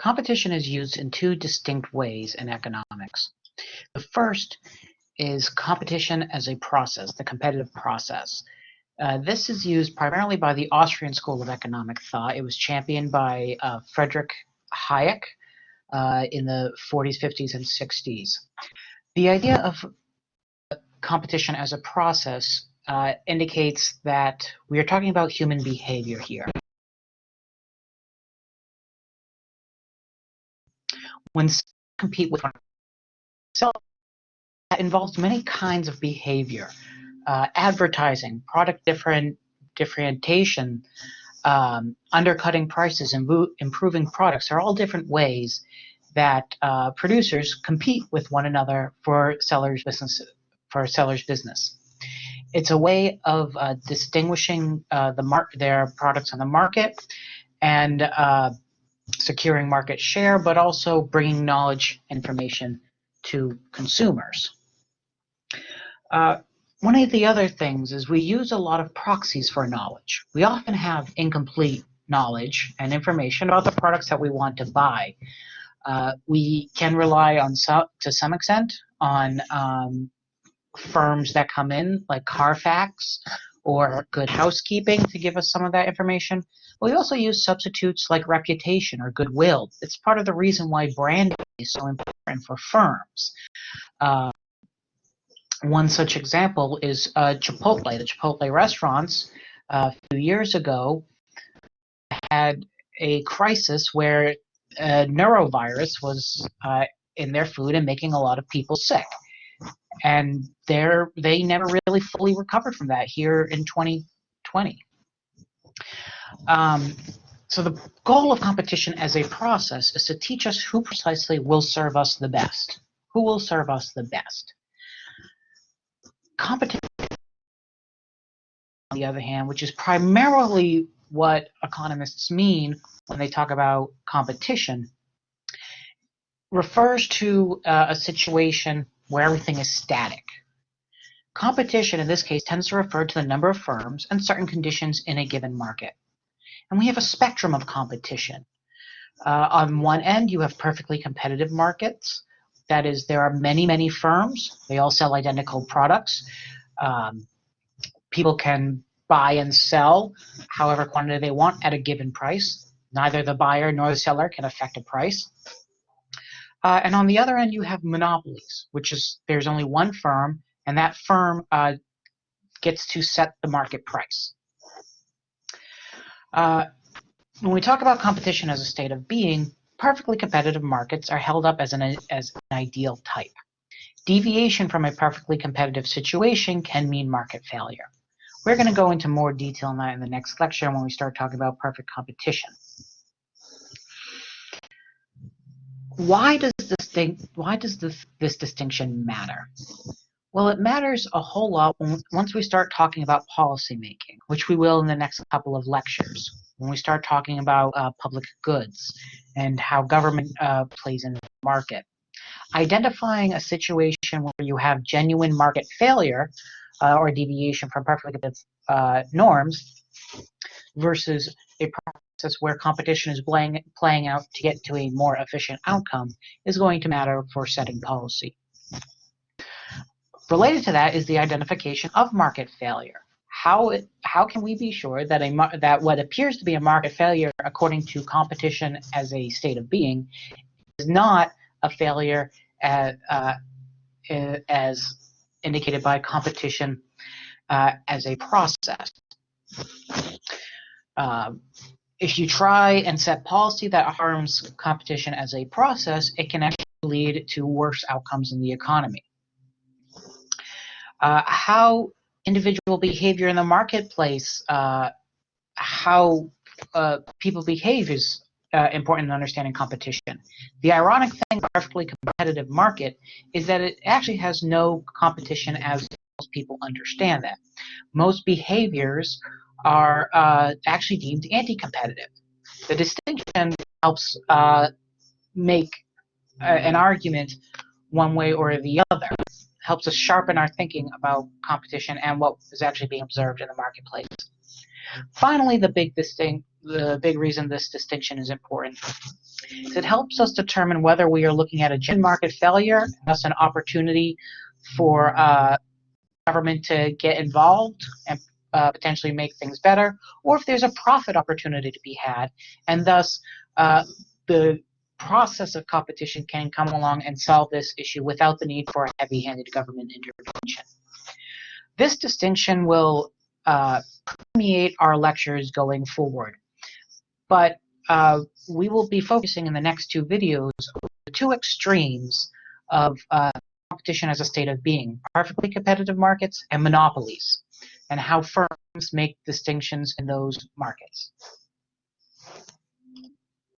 Competition is used in two distinct ways in economics. The first is competition as a process, the competitive process. Uh, this is used primarily by the Austrian School of Economic Thought. It was championed by uh, Friedrich Hayek uh, in the 40s, 50s, and 60s. The idea of competition as a process uh, indicates that we are talking about human behavior here. When compete with one so that involves many kinds of behavior uh, advertising product different differentiation um, undercutting prices and improving products. Are all different ways that uh, producers compete with one another for sellers business for sellers business. It's a way of uh, distinguishing uh, the mar- their products on the market and uh, securing market share, but also bringing knowledge information to consumers. Uh, one of the other things is we use a lot of proxies for knowledge. We often have incomplete knowledge and information about the products that we want to buy. Uh, we can rely on to some extent on um, firms that come in like Carfax or Good Housekeeping to give us some of that information. But we also use substitutes like reputation or goodwill. It's part of the reason why branding is so important for firms. Uh, one such example is uh, Chipotle. The Chipotle restaurants uh, a few years ago had a crisis where a norovirus was uh, in their food and making a lot of people sick and they're they never really fully recovered from that here in 2020. Um, so the goal of competition as a process is to teach us who precisely will serve us the best. Who will serve us the best? Competition, on the other hand, which is primarily what economists mean when they talk about competition, refers to uh, a situation where everything is static. Competition in this case tends to refer to the number of firms and certain conditions in a given market. And we have a spectrum of competition. Uh, on one end, you have perfectly competitive markets. That is, there are many, many firms. They all sell identical products. Um, people can buy and sell however quantity they want at a given price. Neither the buyer nor the seller can affect a price. Uh, and on the other end, you have monopolies, which is there's only one firm, and that firm uh, gets to set the market price. Uh, when we talk about competition as a state of being, perfectly competitive markets are held up as an, as an ideal type. Deviation from a perfectly competitive situation can mean market failure. We're going to go into more detail on that in the next lecture when we start talking about perfect competition. Why does this thing, why does this, this distinction matter? Well, it matters a whole lot once we start talking about policymaking, which we will in the next couple of lectures. When we start talking about uh, public goods and how government uh, plays in the market. Identifying a situation where you have genuine market failure uh, or deviation from perfectly uh, norms versus a where competition is playing, playing out to get to a more efficient outcome is going to matter for setting policy. Related to that is the identification of market failure. How, how can we be sure that, a, that what appears to be a market failure according to competition as a state of being is not a failure as, uh, as indicated by competition uh, as a process? Uh, if you try and set policy that harms competition as a process, it can actually lead to worse outcomes in the economy. Uh, how individual behavior in the marketplace, uh, how uh, people behave is uh, important in understanding competition. The ironic thing about a perfectly competitive market is that it actually has no competition as most people understand that. Most behaviors are uh, actually deemed anti-competitive. The distinction helps uh, make uh, an argument one way or the other, helps us sharpen our thinking about competition and what is actually being observed in the marketplace. Finally, the big distinct the big reason this distinction is important is it helps us determine whether we are looking at a genuine market failure, thus an opportunity for uh, government to get involved and uh, potentially make things better, or if there's a profit opportunity to be had, and thus uh, the process of competition can come along and solve this issue without the need for a heavy-handed government intervention. This distinction will uh, permeate our lectures going forward, but uh, we will be focusing in the next two videos on the two extremes of uh, competition as a state of being, perfectly competitive markets and monopolies, and how firms make distinctions in those markets.